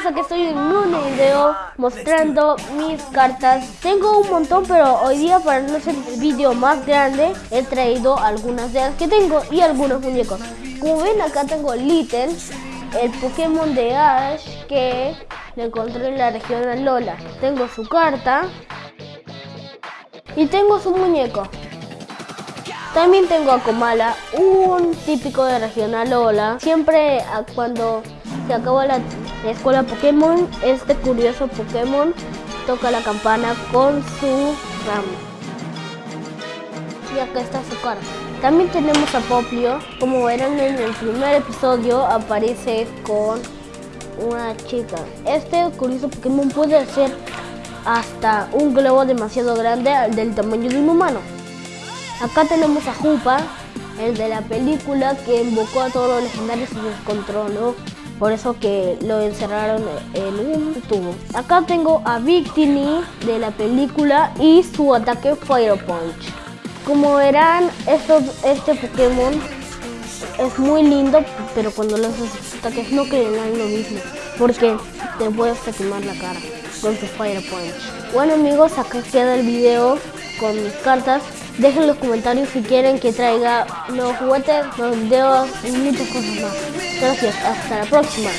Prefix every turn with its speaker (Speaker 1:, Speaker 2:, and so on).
Speaker 1: amigos, aquí estoy en un video mostrando mis cartas. Tengo un montón, pero hoy día para no hacer el video más grande, he traído algunas de las que tengo y algunos muñecos. Como ven acá tengo Little, el Pokémon de Ash que lo encontré en la región Alola. Tengo su carta y tengo su muñeco. También tengo a Komala, un típico de región Alola. Siempre cuando se acaba la, escuela Pokémon, este curioso Pokémon toca la campana con su ramo. Y acá está su carta. También tenemos a Poplio. Como verán en el primer episodio, aparece con una chica. Este curioso Pokémon puede hacer hasta un globo demasiado grande del tamaño de un humano. Acá tenemos a Jupa, el de la película que invocó a todos los legendarios y descontroló. Por eso que lo encerraron en un tubo. Acá tengo a Victini de la película y su ataque Fire Punch. Como verán, este Pokémon es muy lindo, pero cuando haces ataques no creerán lo mismo. Porque te puedes quemar la cara con su Fire Punch. Bueno amigos, acá queda el video con mis cartas. Dejen los comentarios si quieren que traiga los juguetes, los videos y muchas cosas más. Gracias, hasta la próxima.